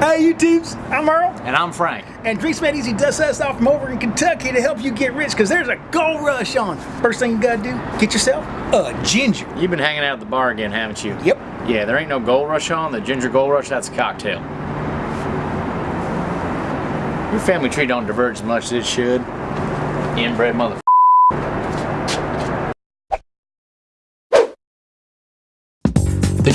Hey, YouTubes, I'm Earl. And I'm Frank. And Drinks Made Easy does us off from over in Kentucky to help you get rich because there's a gold rush on. First thing you gotta do, get yourself a ginger. You've been hanging out at the bar again, haven't you? Yep. Yeah, there ain't no gold rush on. The ginger gold rush, that's a cocktail. Your family tree don't diverge as much as it should. Inbred mother.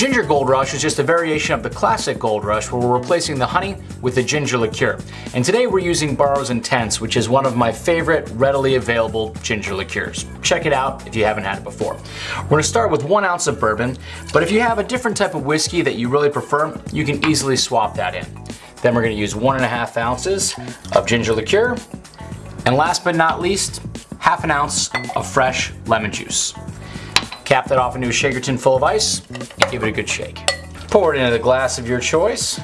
Ginger Gold Rush is just a variation of the classic Gold Rush where we're replacing the honey with the ginger liqueur. And today we're using Barrow's Intense, which is one of my favorite readily available ginger liqueurs. Check it out if you haven't had it before. We're gonna start with one ounce of bourbon, but if you have a different type of whiskey that you really prefer, you can easily swap that in. Then we're gonna use one and a half ounces of ginger liqueur. And last but not least, half an ounce of fresh lemon juice. Cap that off into a shaker tin full of ice and give it a good shake. Pour it into the glass of your choice.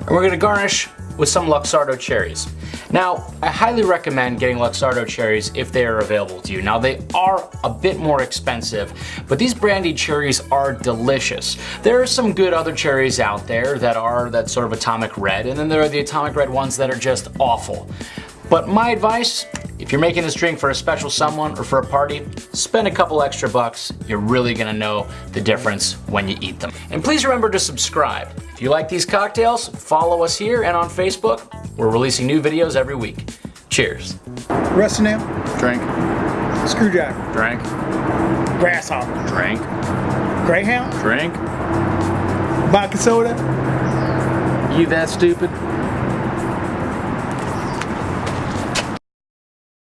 And we're gonna garnish with some Luxardo cherries. Now, I highly recommend getting Luxardo cherries if they are available to you. Now, they are a bit more expensive, but these brandied cherries are delicious. There are some good other cherries out there that are that sort of atomic red, and then there are the atomic red ones that are just awful. But my advice, if you're making this drink for a special someone or for a party, spend a couple extra bucks. You're really gonna know the difference when you eat them. And please remember to subscribe. If you like these cocktails, follow us here and on Facebook. We're releasing new videos every week. Cheers. Rusty nail, Drink, screwdriver, drink, grasshopper, drink, greyhound, drink. vodka soda. You that stupid?